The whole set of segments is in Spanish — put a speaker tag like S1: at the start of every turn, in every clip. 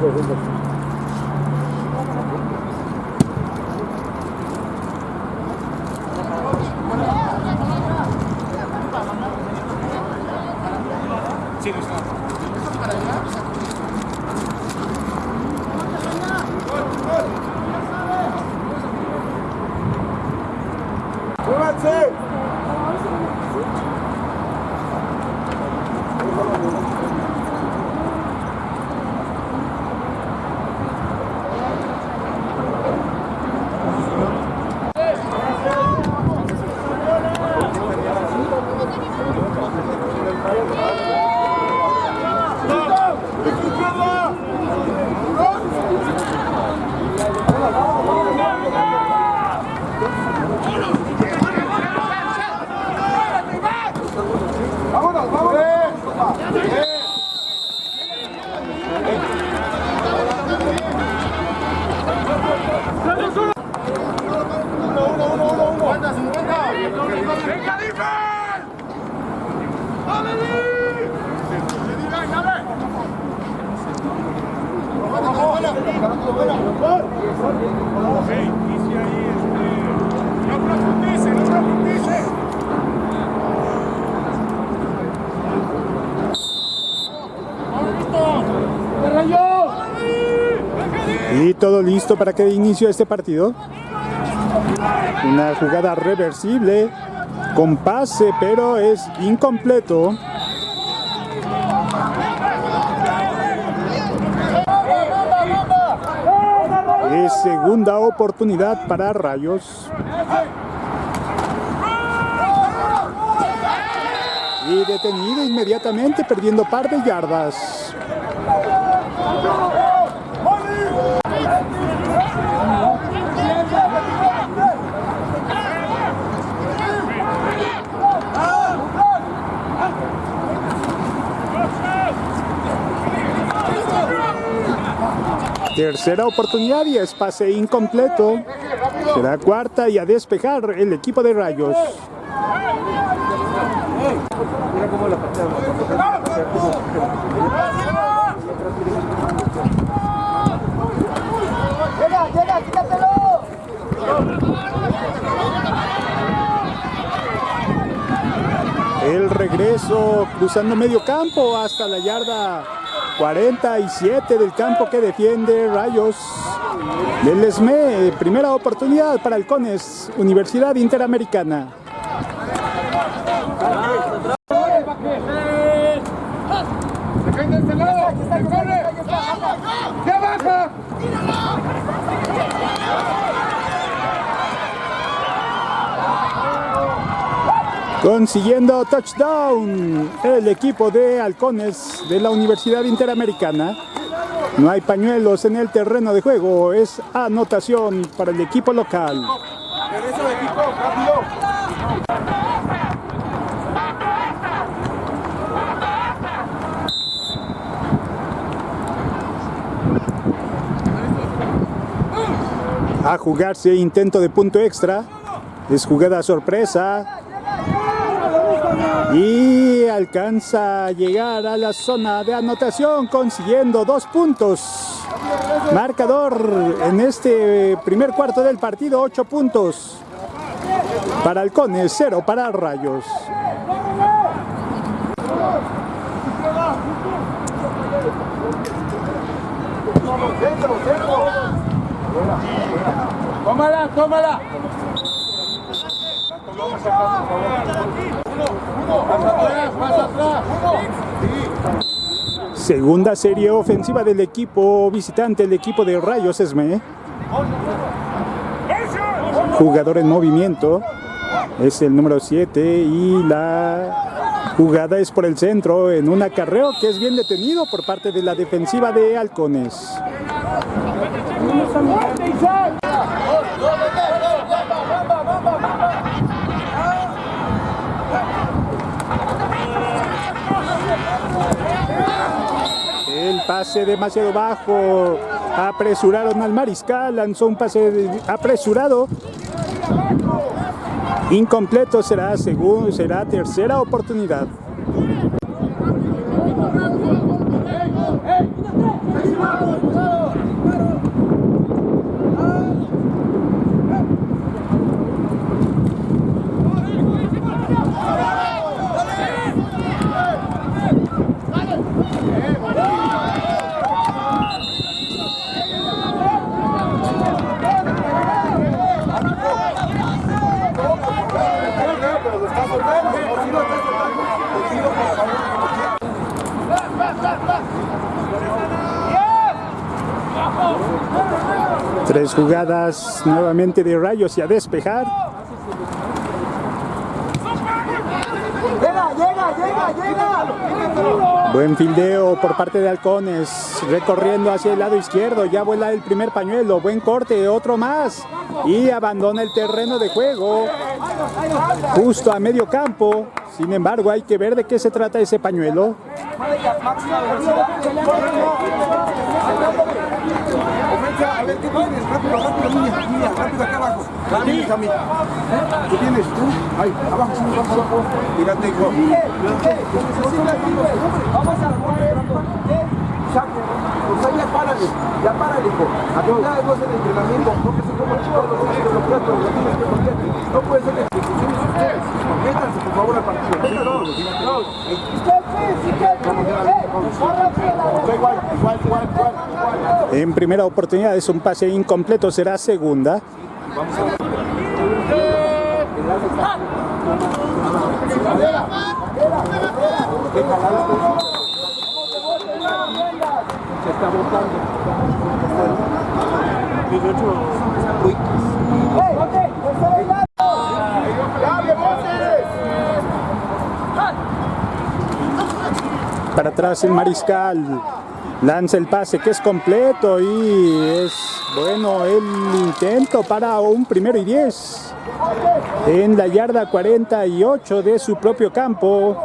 S1: Y todo listo para que dé inicio a este partido. Una jugada reversible con pase, pero es incompleto. Es segunda oportunidad para Rayos. Y detenido inmediatamente, perdiendo par de yardas. Tercera oportunidad y es pase incompleto. Será cuarta y a despejar el equipo de Rayos. El regreso cruzando medio campo hasta la yarda 47 del campo que defiende Rayos del ESME. Primera oportunidad para Halcones, Universidad Interamericana.
S2: ¡Ya baja!
S1: Consiguiendo touchdown el equipo de Halcones de la Universidad Interamericana. No hay pañuelos en el terreno de juego, es anotación para el equipo local. A jugarse intento de punto extra. Es jugada sorpresa. Y alcanza a llegar a la zona de anotación consiguiendo dos puntos. Marcador en este primer cuarto del partido, ocho puntos. Para Halcones, cero para Rayos.
S2: Tómala, tómala.
S1: Segunda serie ofensiva del equipo visitante, el equipo de Rayos Esme. Jugador en movimiento. Es el número 7 y la jugada es por el centro en un acarreo que es bien detenido por parte de la defensiva de Halcones. El pase demasiado bajo. Apresuraron al mariscal. Lanzó un pase apresurado. Incompleto será, según, será tercera oportunidad. Tres jugadas nuevamente de Rayos y a despejar.
S3: Llega, llega, llega, llega.
S1: Buen fildeo por parte de Halcones, recorriendo hacia el lado izquierdo, ya vuela el primer pañuelo, buen corte, otro más y abandona el terreno de juego justo a medio campo. Sin embargo, hay que ver de qué se trata ese pañuelo.
S2: A ver, ¿qué tienes? Rápido, rápido, niña, niña, rápido acá abajo. ¿Qué tienes, Cami? ¿Qué tienes tú? Ahí, abajo, abajo, abajo. Fíjate, hijo.
S3: Vamos a
S2: Saco. Pues ahí ya párale, ya párale, hijo. Nada no es el entrenamiento, porque son como chicos los platos, los tienes que ponerte. No puede ser que se ustedes. Métanse, por favor, al partido. Métanse,
S1: En primera oportunidad es un pase incompleto, será segunda.
S2: Se está botando. ¡Ya, Montes!
S1: Para atrás el mariscal. Lanza el pase que es completo y es bueno el intento para un primero y 10 en la yarda 48 de su propio campo.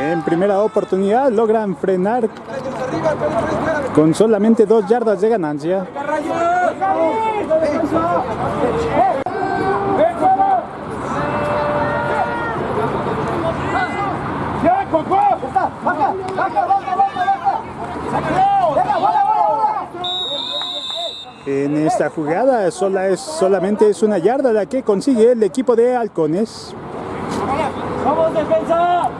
S1: En primera oportunidad logran frenar con solamente dos yardas de ganancia. En esta jugada sola es, solamente es una yarda la que consigue el equipo de Halcones.
S3: ¡Vamos, defensa!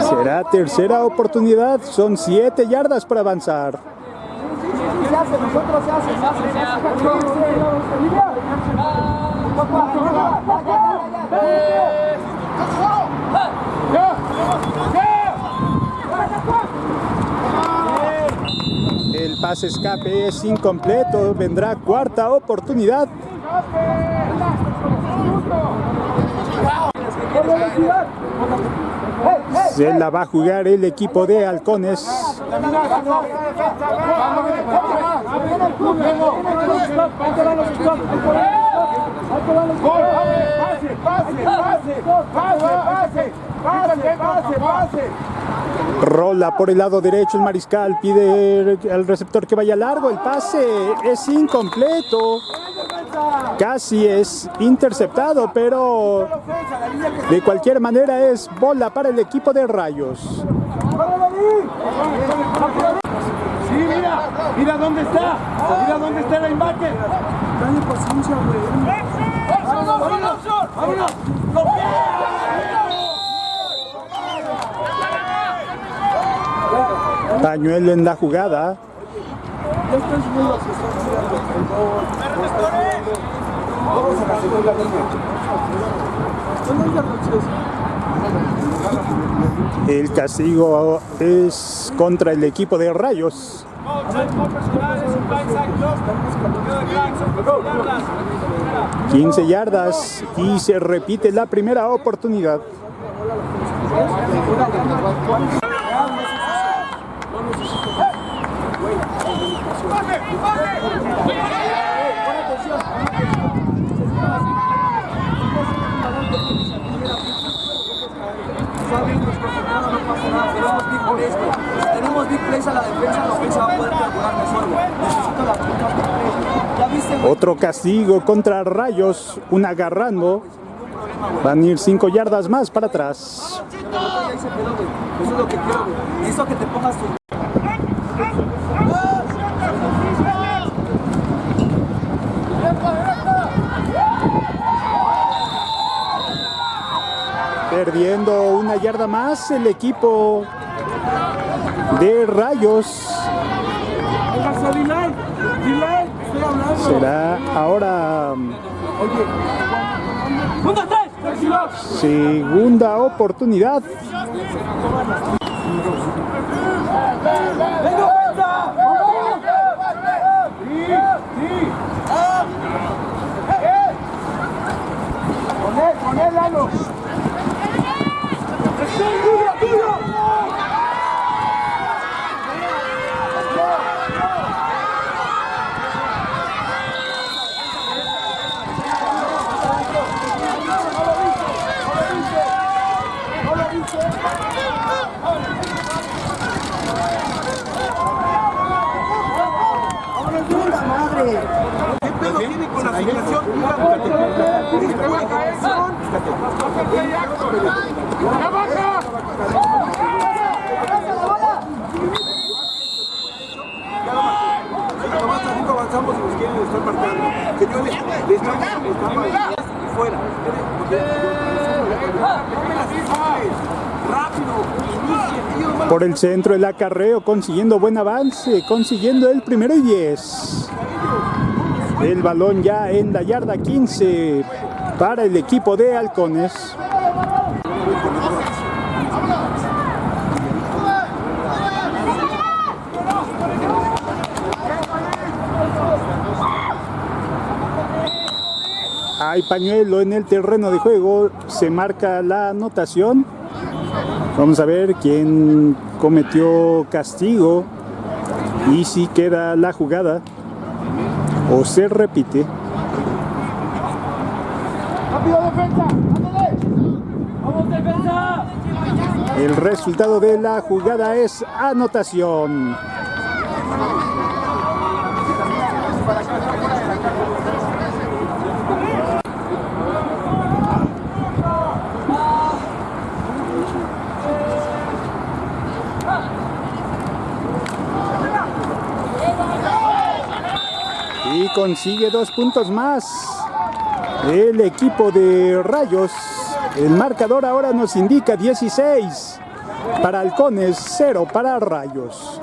S1: Será tercera oportunidad, son siete yardas para avanzar. El pase escape es incompleto, vendrá cuarta oportunidad. Se la va a jugar el equipo de Halcones. Rola por el lado derecho el mariscal, pide al receptor que vaya largo, el pase es incompleto, casi es interceptado, pero de cualquier manera es bola para el equipo de Rayos.
S2: Sí, mira, mira dónde está, mira dónde está el linebacker. Dale paciencia, güey. ¡Vámonos, vámonos! ¡Vámonos!
S1: Pañuelo en la jugada.
S2: Vamos a la segunda línea.
S1: El castigo es contra el equipo de Rayos. 15 yardas y se repite la primera oportunidad. Otro castigo contra Rayos, un agarrando. Van a ir 5 yardas más para atrás.
S3: Ya se quedó, güey. Eso es lo que quiero, güey. Necesito que te pongas tu...
S1: Perdiendo una yarda más el equipo de Rayos. Será ahora segunda oportunidad.
S2: Lalo. ¡Tuyo, tuyo! ¿Qué pedo tiene con la asignación? avanzamos y nos quieren estar marcando. Señores, le estamos fuera. Rápido, inicien,
S1: Por el centro el acarreo consiguiendo buen avance, consiguiendo el primero y 10. El balón ya en la yarda 15 para el equipo de Halcones. Hay pañuelo en el terreno de juego, se marca la anotación. Vamos a ver quién cometió castigo y si queda la jugada o se repite. El resultado de la jugada es anotación. Consigue dos puntos más. El equipo de Rayos. El marcador ahora nos indica 16 para Halcones, 0 para Rayos.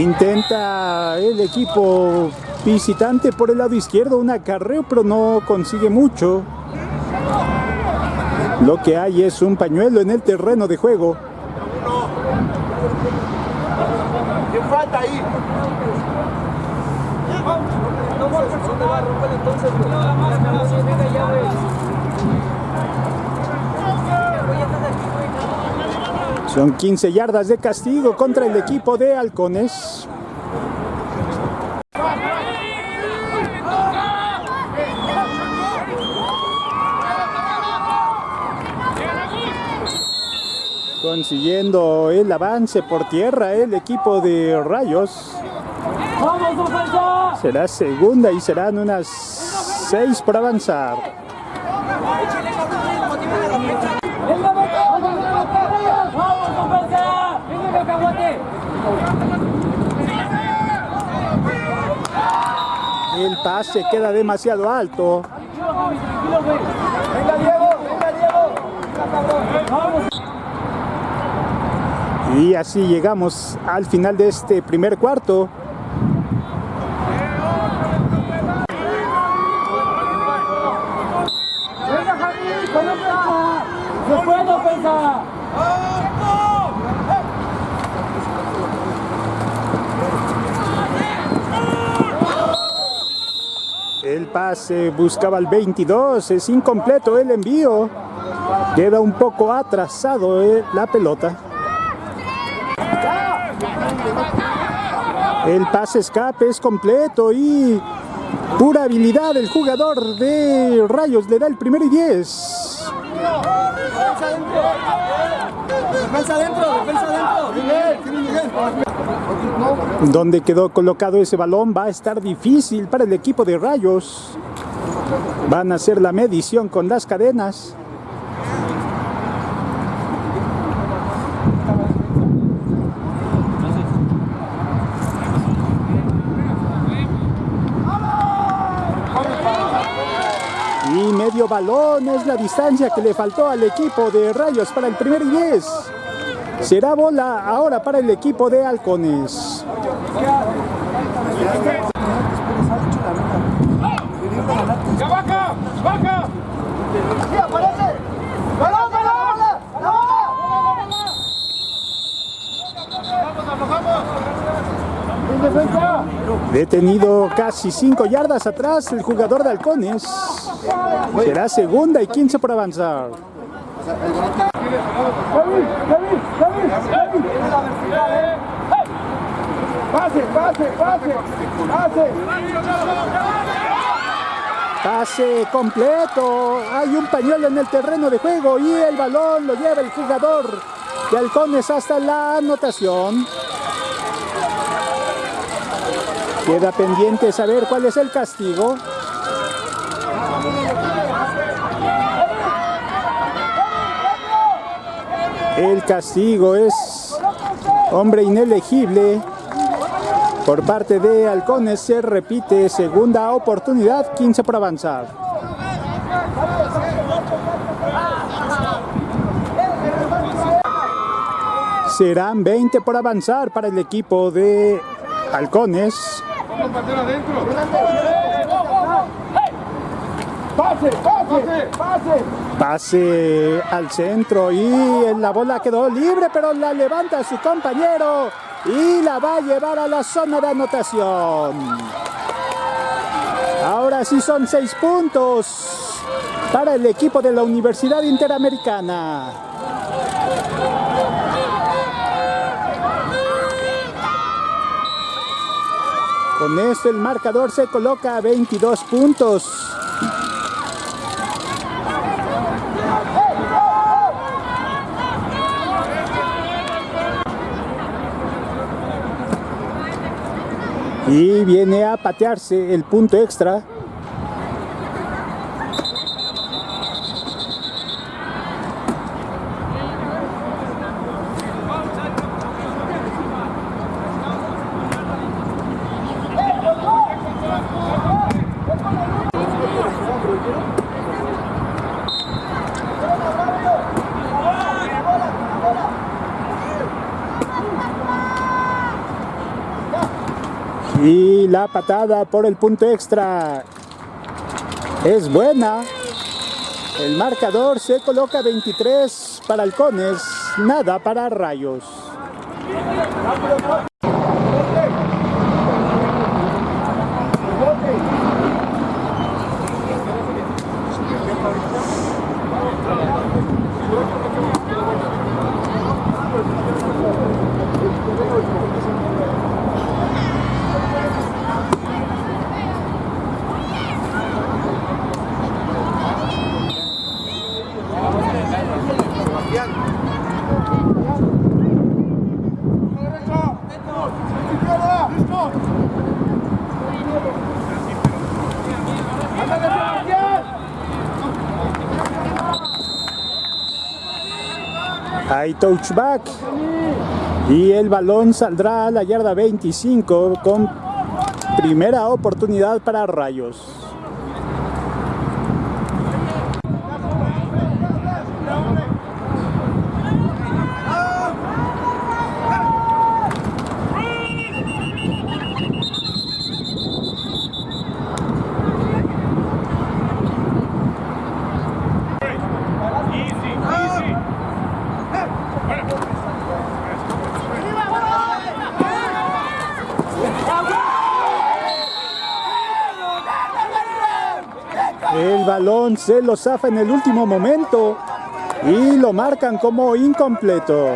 S1: Intenta el equipo visitante por el lado izquierdo un acarreo, pero no consigue mucho. Lo que hay es un pañuelo en el terreno de juego.
S2: ¿Qué falta ahí?
S1: Son 15 yardas de castigo contra el equipo de Halcones. Consiguiendo el avance por tierra el equipo de Rayos. Será segunda y serán unas 6 por avanzar. El pase queda demasiado alto. Y así llegamos al final de este primer cuarto. El pase buscaba el 22, es incompleto el envío. Queda un poco atrasado eh, la pelota. El pase escape es completo y pura habilidad el jugador de Rayos le da el primero y 10.
S3: Defensa defensa.
S1: Donde quedó colocado ese balón va a estar difícil para el equipo de Rayos. Van a hacer la medición con las cadenas. Y medio balón es la distancia que le faltó al equipo de Rayos para el primer y 10. Será bola ahora para el equipo de Halcones.
S2: ¡Vaca! ¡Vaca! ¡Sí, aparece! ¡Balón, balón!
S1: Detenido casi 5 yardas atrás el jugador de Halcones. Será segunda y 15 por avanzar.
S2: ¡Pase, pase, pase! ¡Pase!
S1: Pase completo. Hay un pañuelo en el terreno de juego y el balón lo lleva el jugador de Halcones hasta la anotación. Queda pendiente saber cuál es el castigo. El castigo es hombre inelegible por parte de Halcones. Se repite segunda oportunidad, 15 por avanzar. Serán 20 por avanzar para el equipo de Halcones.
S2: ¡Pase, pase, pase!
S1: Pase al centro y la bola quedó libre, pero la levanta su compañero y la va a llevar a la zona de anotación. Ahora sí son seis puntos para el equipo de la Universidad Interamericana. Con esto el marcador se coloca a 22 puntos. Y viene a patearse el punto extra. Y la patada por el punto extra es buena. El marcador se coloca 23 para halcones, nada para rayos. Touchback. Y el balón saldrá a la yarda 25 con primera oportunidad para Rayos. El se lo zafa en el último momento. Y lo marcan como incompleto.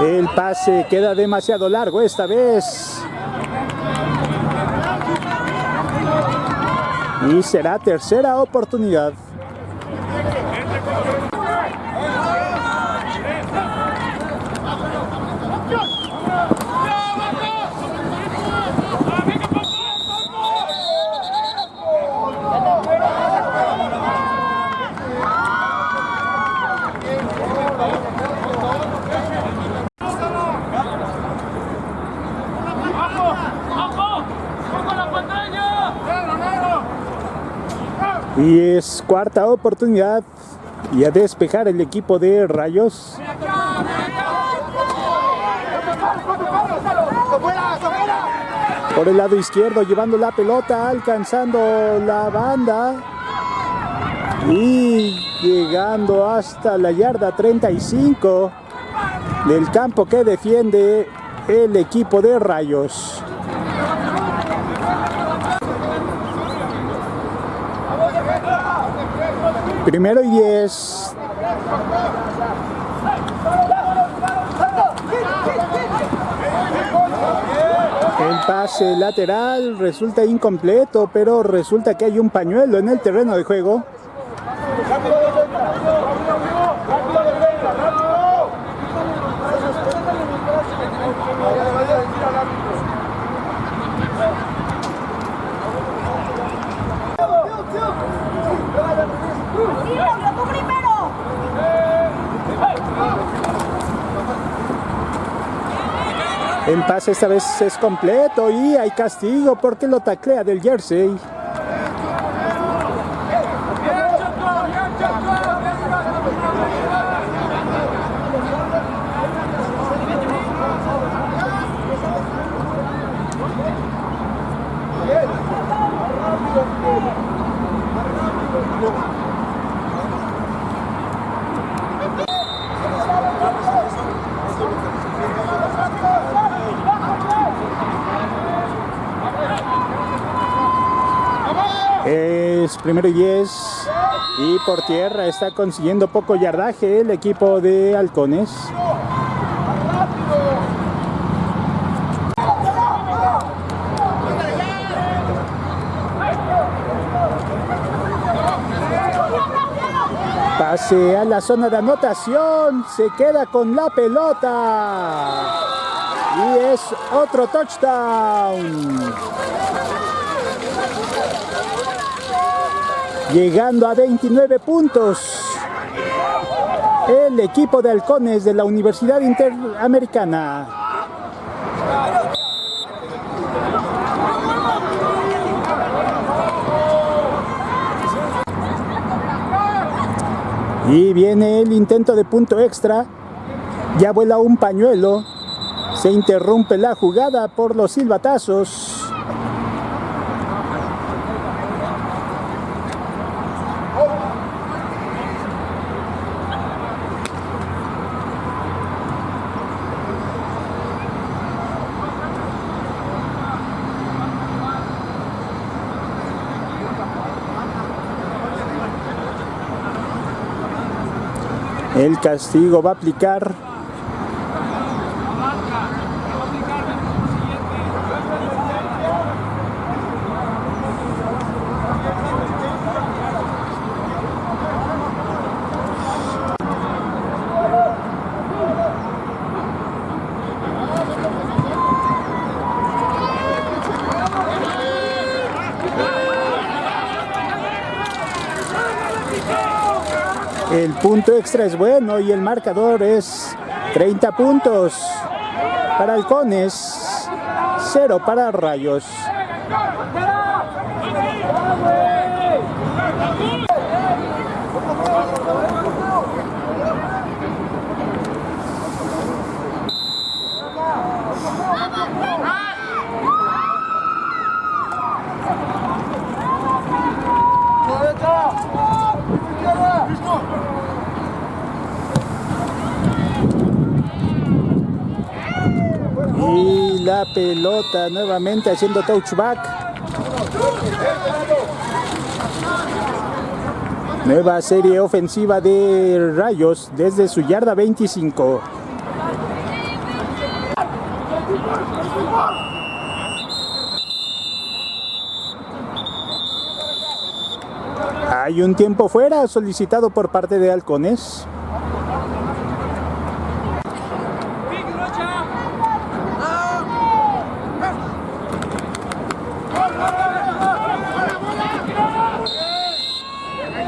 S1: El pase queda demasiado largo esta vez. Y será tercera oportunidad. Y es cuarta oportunidad y a despejar el equipo de Rayos. Por el lado izquierdo llevando la pelota, alcanzando la banda y llegando hasta la yarda 35 del campo que defiende el equipo de Rayos. Primero y diez. El pase lateral resulta incompleto, pero resulta que hay un pañuelo en el terreno de juego. El pase esta vez es completo y hay castigo porque lo taclea del jersey. Es primero y 10 y por tierra está consiguiendo poco yardaje el equipo de Halcones. Pase a la zona de anotación, se queda con la pelota y es otro touchdown. Llegando a 29 puntos. El equipo de halcones de la Universidad Interamericana. Y viene el intento de punto extra. Ya vuela un pañuelo. Se interrumpe la jugada por los silbatazos. El castigo va a aplicar. punto extra es bueno y el marcador es 30 puntos para halcones, 0 para rayos. Pelota nuevamente haciendo touchback. Nueva serie ofensiva de Rayos desde su yarda 25. Hay un tiempo fuera solicitado por parte de Halcones.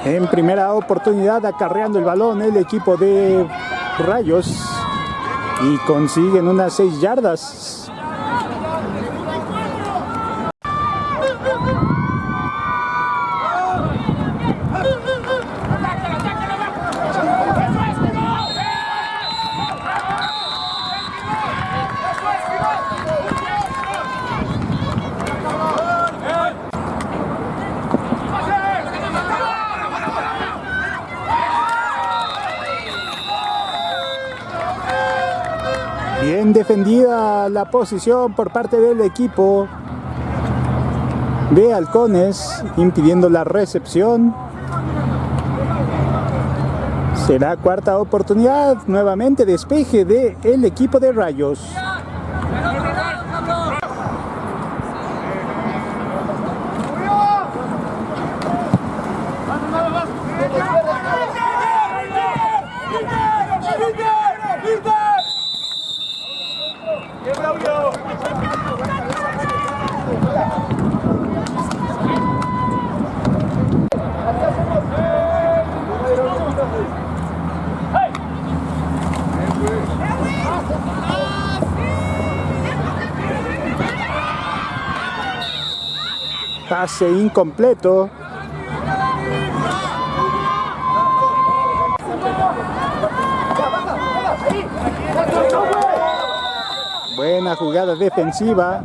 S1: En primera oportunidad acarreando el balón el equipo de Rayos y consiguen unas 6 yardas. Bien defendida la posición por parte del equipo de Halcones, impidiendo la recepción. Será cuarta oportunidad, nuevamente despeje del el equipo de Rayos. Pase incompleto. Buena jugada defensiva.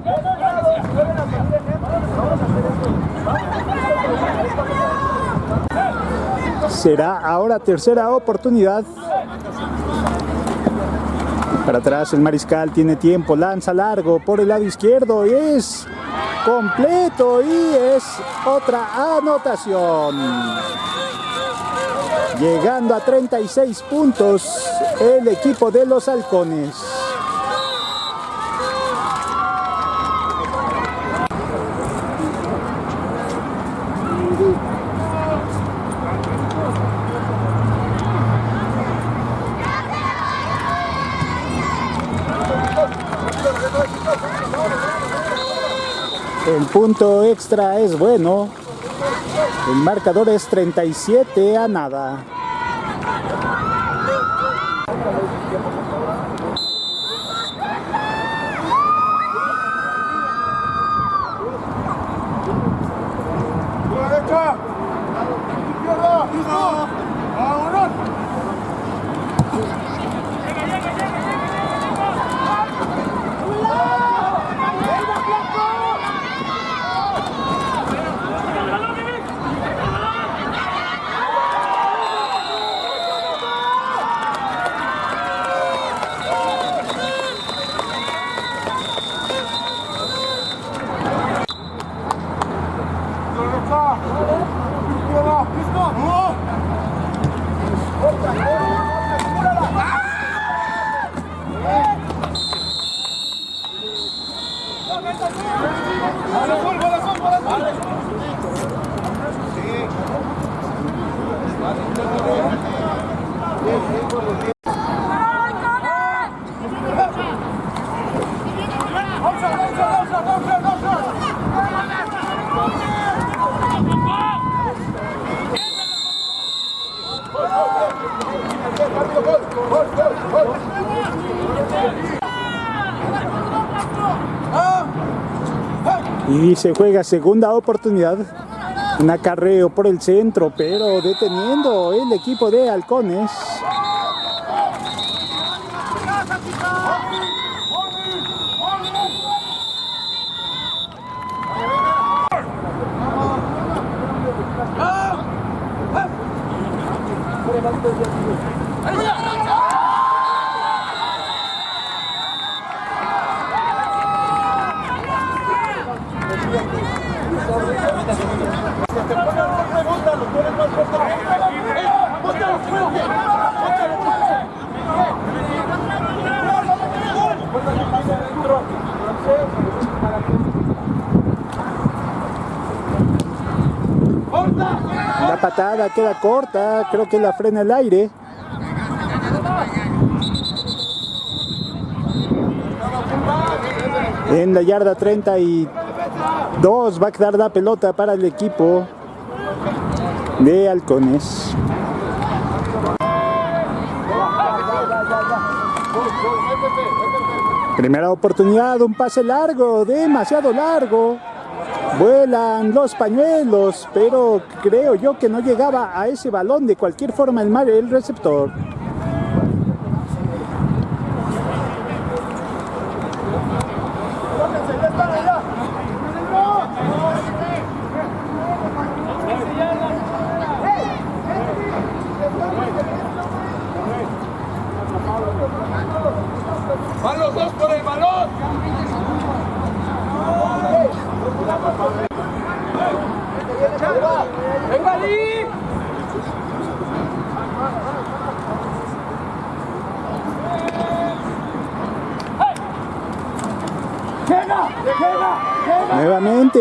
S1: Será ahora tercera oportunidad. Para atrás el mariscal tiene tiempo, lanza largo por el lado izquierdo y es completo y es otra anotación. Llegando a 36 puntos el equipo de los halcones. El punto extra es bueno. El marcador es 37 a nada. y se juega segunda oportunidad. Un acarreo por el centro, pero deteniendo el equipo de Halcones. Patada queda corta, creo que la frena el aire. En la yarda 32 va a quedar la pelota para el equipo de Halcones. Primera oportunidad, un pase largo, demasiado largo. Vuelan los pañuelos, pero creo yo que no llegaba a ese balón de cualquier forma el mar el receptor.
S2: ¡Van los dos por el balón! ¡Venga ahí!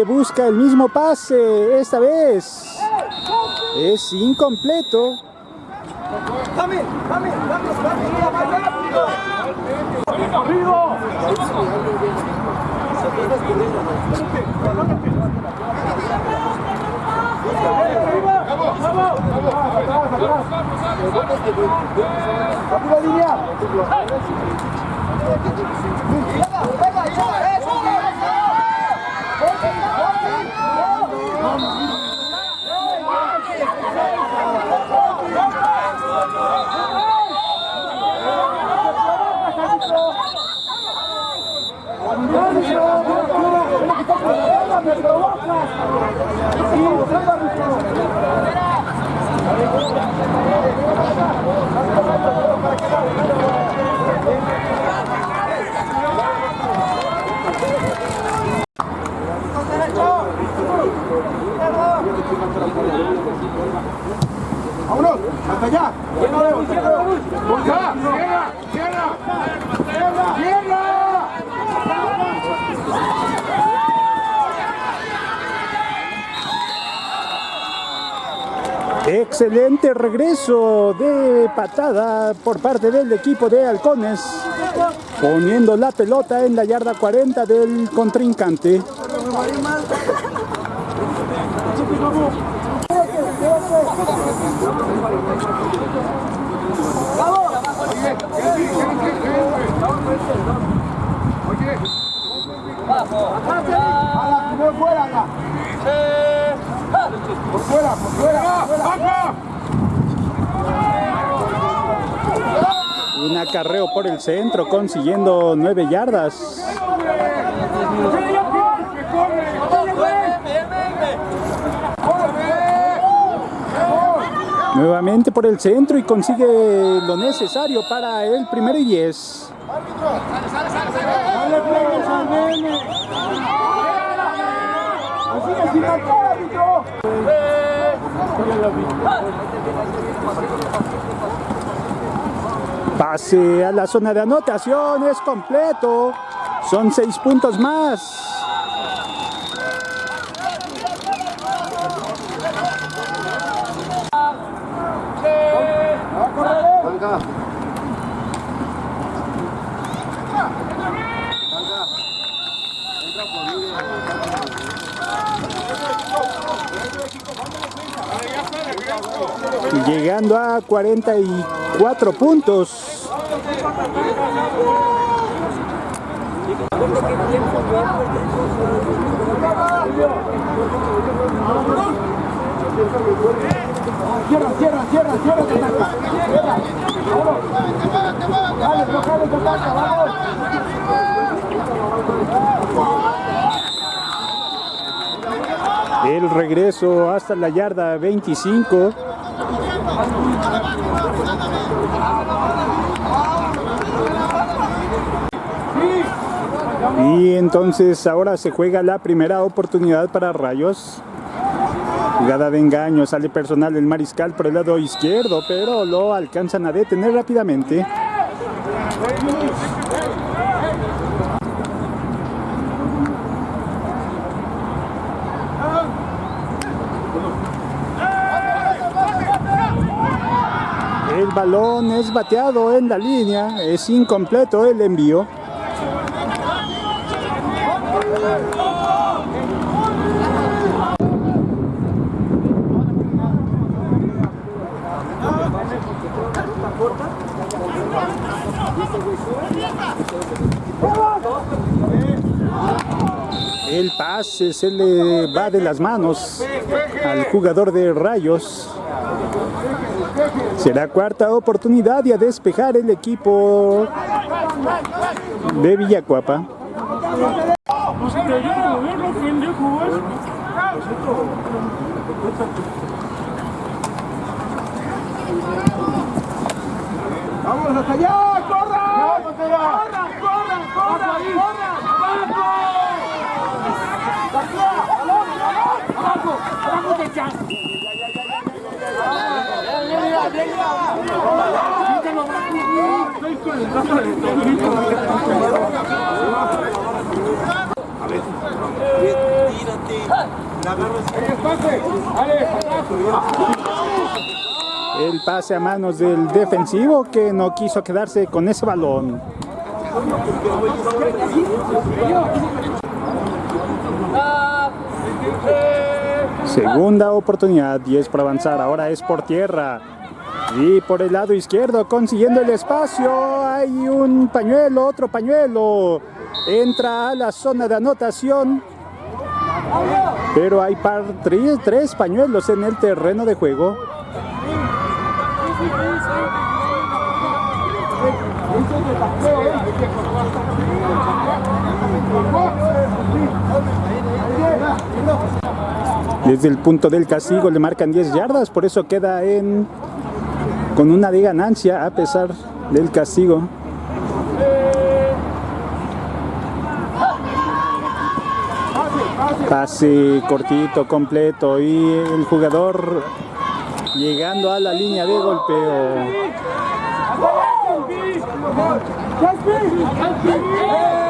S1: Busca el mismo pase, esta vez es incompleto.
S3: ¡Dame! ¡Dame! ¡Más rápido!
S2: ¡Rápido, línea! ¡Vámonos! ¡Hasta allá!
S1: Excelente regreso de patada por parte del equipo de Halcones, poniendo la pelota en la yarda 40 del contrincante.
S2: ¡Por fuera, por fuera! por fuera.
S1: Un acarreo por el centro consiguiendo 9 yardas. Nuevamente por el centro y consigue lo necesario para el primero y 10.
S2: ¡Dale pegues al nene! ¡Así es, sin marcar, árbitro!
S1: Pase a la zona de anotación, es completo. Son 6 puntos más. Llegando a 44 puntos. El regreso hasta la yarda 25. Y entonces ahora se juega la primera oportunidad para Rayos. Jugada de engaño, sale personal el mariscal por el lado izquierdo, pero lo alcanzan a detener rápidamente. El balón es bateado en la línea, es incompleto el envío. El pase se le va de las manos al jugador de Rayos. Será cuarta oportunidad y a despejar el equipo de Villacuapa.
S2: ¡Vamos hasta allá! ¡Corran! ¡Corran! ¡Corran! ¡Corran! ¡Corran! ¡Abajo! ¡Abajo del chat!
S1: El pase a manos del defensivo que no quiso quedarse con ese balón. Segunda oportunidad, 10 para avanzar, ahora es por tierra. Y por el lado izquierdo, consiguiendo el espacio, hay un pañuelo, otro pañuelo. Entra a la zona de anotación. Pero hay tres, tres pañuelos en el terreno de juego. Desde el punto del castigo le marcan 10 yardas, por eso queda en con una de ganancia a pesar del castigo. Pase cortito, completo y el jugador llegando a la línea de golpeo.
S2: ¡Vamos,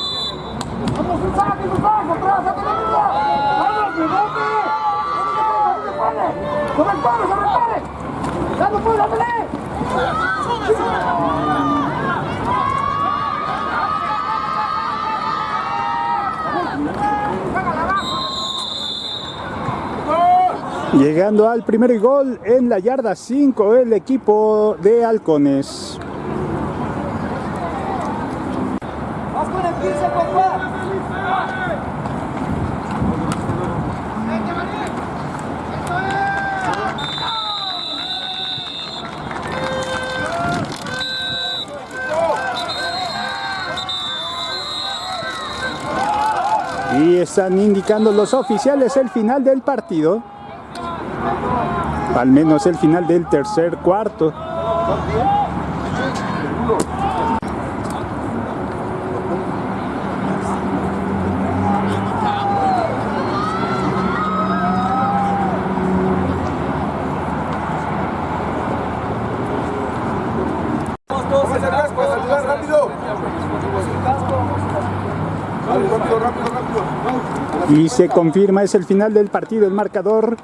S1: Llegando al primer gol en la yarda 5 el equipo de Halcones.
S3: Vas con el 15, compa.
S1: Y están indicando los oficiales el final del partido. Al menos el final del tercer cuarto.
S2: ¡Póngase el casco, a saludar rápido! Vale, rápido, rápido, rápido.
S1: Y se confirma, es el final del partido. El marcador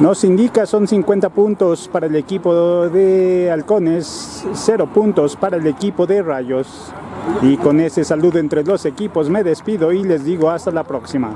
S1: nos indica son 50 puntos para el equipo de Halcones, 0 puntos para el equipo de Rayos. Y con ese saludo entre los equipos me despido y les digo hasta la próxima.